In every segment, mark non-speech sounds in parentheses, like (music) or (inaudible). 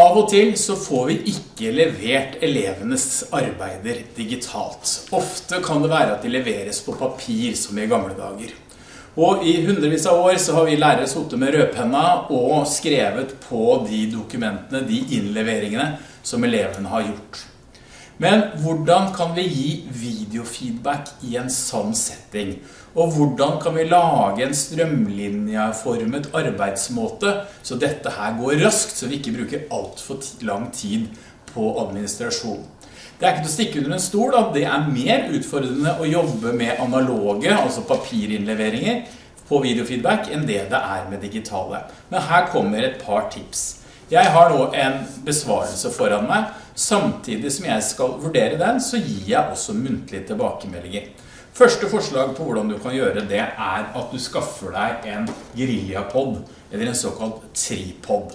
Av og til så får vi ikke levert elevenes arbeider digitalt. Ofte kan det være at de leveres på papir som i gamle dager. Og i hundrevis av år så har vi lærere suttet med rødpenna og skrevet på de dokumentene, de innleveringene som elevene har gjort. Men hvordan kan vi gi videofeedback i en sånn setting? Og hvordan kan vi lage en strømlinjeformet arbeidsmåte så dette her går raskt, så vi ikke bruker alt for lang tid på administrasjon? Det er ikke til å stikke under en stol at det er mer utfordrende å jobbe med analoge, altså papirinnleveringer, på videofeedback enn det det er med digitale. Men her kommer et par tips. Jeg har nå en besvarelse foran meg. Samtidig som jeg skal vurdere den, så gir jeg også muntlige tilbakemeldinger. Første forslag på hvordan du kan gjøre det er at du skaffer deg en GuerillaPod, eller en såkalt tripod.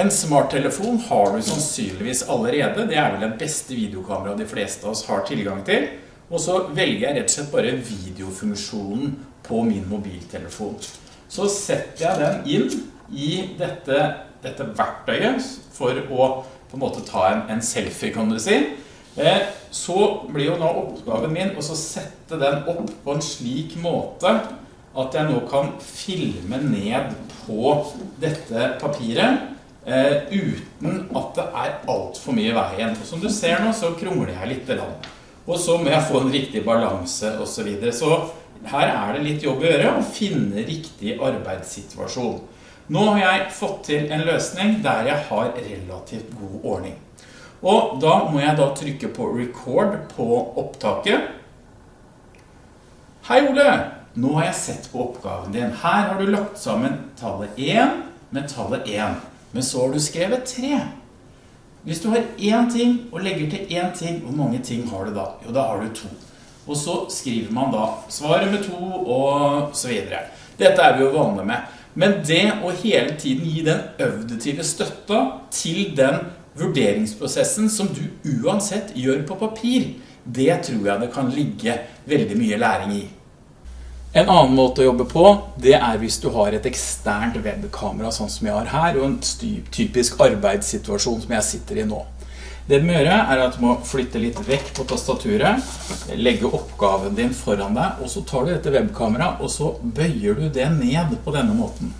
En smarttelefon har du sannsynligvis allerede, det er vel den beste videokamera de fleste av oss har tilgang til. Og så velger jeg rett og slett bare videofunksjonen på min mobiltelefon. Så setter jeg den inn i dette, dette verktøyet for å på en måte ta en, en selfie, kan du si. Eh, så blir jo nå oppgaven min å sette den opp på en slik måte at jeg nå kan filme ned på dette papiret eh, uten at det er alt for mye veien. Og som du ser nå så krongler jeg litt land. Og så må jeg få en riktig balanse og så videre. Så her er det litt jobb å gjøre å finne riktig arbeidssituasjon. Nå har jeg fått til en løsning der jeg har relativt god ordning. Og da må jeg da trykke på record på opptaket. Hei Ole, nå har jeg sett på oppgaven din. Her har du lagt sammen tallet 1 med tallet 1. Men så har du skrevet 3. Hvis du har én ting og legger til én ting, hvor mange ting har du da? Jo, da har du to. Og så skriver man da svaret med to og så videre. Dette er vi jo vanlige med. Men det å hele tiden gi den øvdetive støtta til den vurderingsprosessen som du uansett gjør på papir, det tror jeg det kan ligge veldig mye læring i. En annen måte å jobbe på, det er hvis du har et eksternt webkamera, sånn som jeg har her, og en typisk arbeidssituasjon som jeg sitter i nå. Det du må gjøre er at du må flytte litt vekk på tastaturet, legge oppgaven din foran deg, og så tar du dette webkamera, og så bøyer du det ned på denne måten.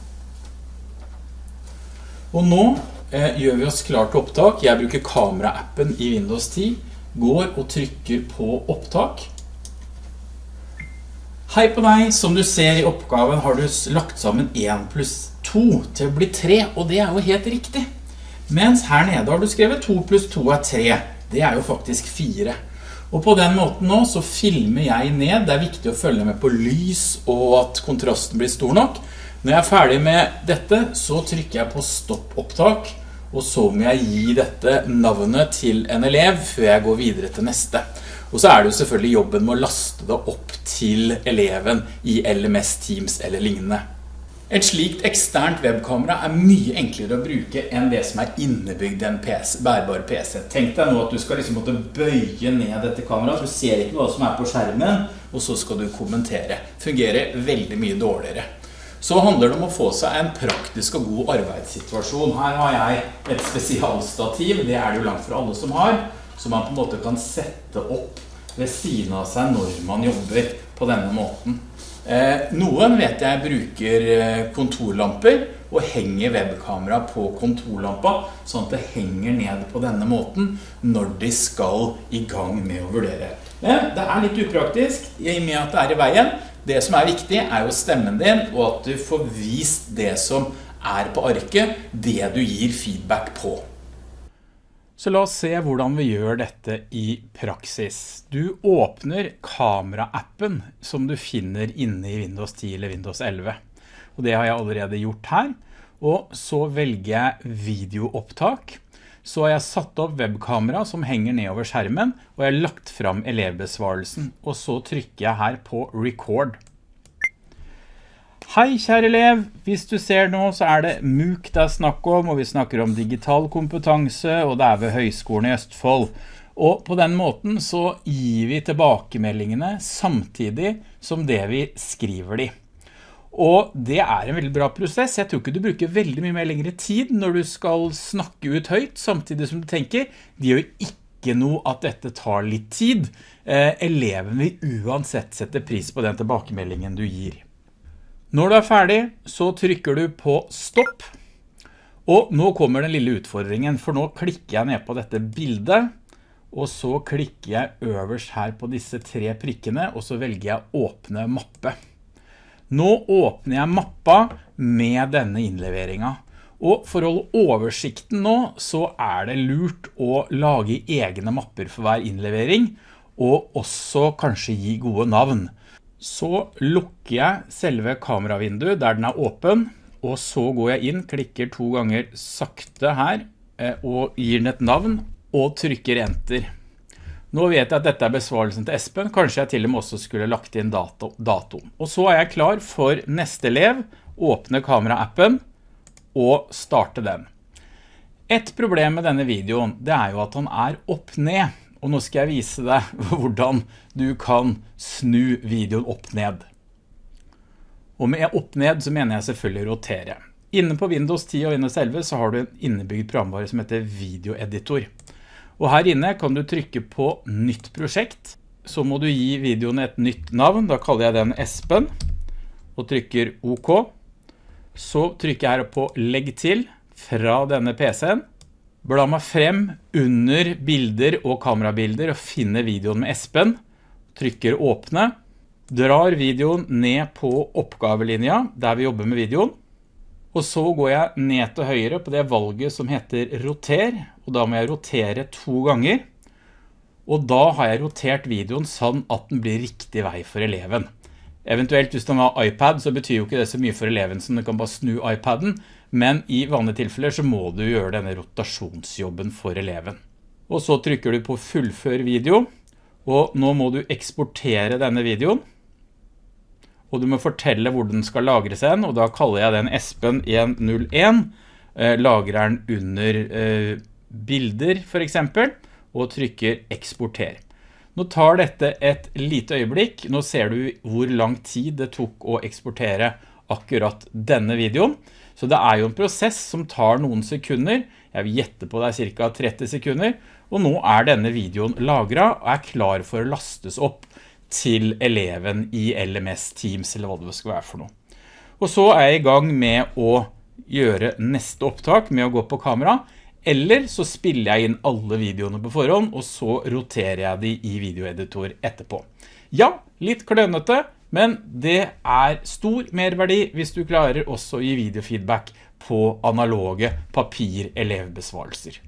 Og nå Eh, gjør vi oss klar til opptak. Jeg bruker kameraappen i Windows 10. Går og trykker på opptak. Hei på deg, som du ser i oppgaven har du lagt sammen 1 pluss 2 til å bli 3, og det er jo helt riktig. Mens her nede har du skrevet 2 pluss 2 er 3. Det er jo faktisk 4. Og på den måten nå så filmer jeg ned. Det er viktig å følge med på lys og at kontrasten blir stor nok. Når jeg er ferdig med dette, så trykker jeg på stopp opptak og så må jeg gi dette navnet til en elev før jeg går videre til neste. Og så er det jo selvfølgelig jobben med å laste det opp til eleven i LMS Teams eller lignende. Et slikt eksternt webkamera er mye enklere å bruke enn det som er innebygd en PC, bærbar PC. Tenk deg nå at du skal liksom måtte bøye ned dette kameraet, du ser ikke hva som er på skjermen, og så skal du kommentere. Fungerer veldig mye dårligere. Så handler det om å få seg en praktisk og god arbeidssituasjon. Her har jeg et spesialstativ, det er det jo langt fra alle som har, som man på en måte kan sette opp ved siden av seg når man jobber på denne måten. Eh, noen vet jeg bruker eh, kontorlamper og henger webkamera på kontorlampa, sånn at det henger ned på denne måten når de skal i gang med å vurdere. Det er litt upraktisk i og med at det er i veien, det som er viktig er jo stemmen din, og at du får vist det som er på arket, det du gir feedback på. Så la oss se hvordan vi gjør dette i praksis. Du åpner kameraappen som du finner inne i Windows 10 eller Windows 11. Og det har jeg allerede gjort her. Og så velger jeg videoopptak så har jeg satt opp webkamera som henger nedover skjermen, og jeg har lagt frem elevbesvarelsen, og så trykker jeg her på record. Hei kjære elev, hvis du ser nå så er det MOOC det er snakk om, og vi snakker om digital kompetanse, og det er ved Høgskolen i Østfold. Og på den måten så gir vi tilbakemeldingene samtidig som det vi skriver de. Og det er en veldig bra prosess. Jeg tror ikke du bruker veldig mye mer lengre tid når du skal snakke ut høyt, samtidig som du tenker, det gjør ikke noe at dette tar litt tid. Eh, eleven vil uansett sette pris på den tilbakemeldingen du gir. Når du er ferdig, så trykker du på stopp. Og nå kommer den lille utfordringen, for nå klikker jeg ned på dette bildet, og så klikker jeg øverst her på disse tre prikkene, og så velger jeg åpne mappe. Nå åpner jeg mappa med denne innleveringen. Og for å holde oversikten nå, så er det lurt å lage egne mapper for hver innlevering, og også kanskje gi gode navn. Så lukker jeg selve kameravinduet der den er åpen, og så går jeg inn, klikker to ganger sakte her, eh, og gir den et navn, og trykker enter. Nå vet jeg at dette er besvarelsen til Espen, kanskje jeg til og med også skulle lagt inn dato, dato. Og så er jeg klar for neste elev, åpne kameraappen og starte den. Et problem med denne videoen, det er jo at han er opp-ned, og nå skal jeg vise deg (laughs) hvordan du kan snu videoen opp-ned. Og med opp-ned så mener jeg selvfølgelig rotere. Inne på Windows 10 og Windows 11 så har du en innebygd programvare som heter videoeditor. Og her inne kan du trykke på nytt prosjekt. Så må du gi videoen et nytt navn. Da kaller jeg den Espen. Og trykker OK. Så trykker jeg her på legg til fra denne PC-en. Bla meg frem under bilder og kamerabilder og finner videoen med Espen. Trykker åpne. Drar videoen ned på oppgavelinja der vi jobber med videoen. Og så går jeg ned til høyre på det valget som heter roter, og da må jeg rotere to ganger. Og da har jeg rotert videoen sånn at den blir riktig vei for eleven. Eventuelt hvis den har iPad så betyr jo ikke det så mye for eleven som du kan bare snu iPaden, men i vanlige tilfeller så må du gjøre denne rotasjonsjobben for eleven. Og så trykker du på fullfør video, og nå må du eksportere denne videoen og du må fortelle hvor den skal lagres hen, og da kaller jeg den Espen 101, eh, lagrer den under eh, bilder for eksempel, og trykker eksporter. Nå tar dette et lite øyeblikk, nå ser du hvor lang tid det tok å eksportere akkurat denne videoen. Så det er jo en prosess som tar noen sekunder, jeg vil gjette på det er cirka 30 sekunder, og nå er denne videoen lagret og er klar for å lastes opp til eleven i LMS Teams, eller hva det skal være for noe. Og så er jeg i gang med å gjøre neste opptak med å gå på kamera, eller så spiller jeg inn alle videoene på forhånd, og så roterer jeg de i videoeditor etterpå. Ja, litt klønete, men det er stor merverdi hvis du klarer også å gi videofeedback på analoge papir-elevbesvarelser.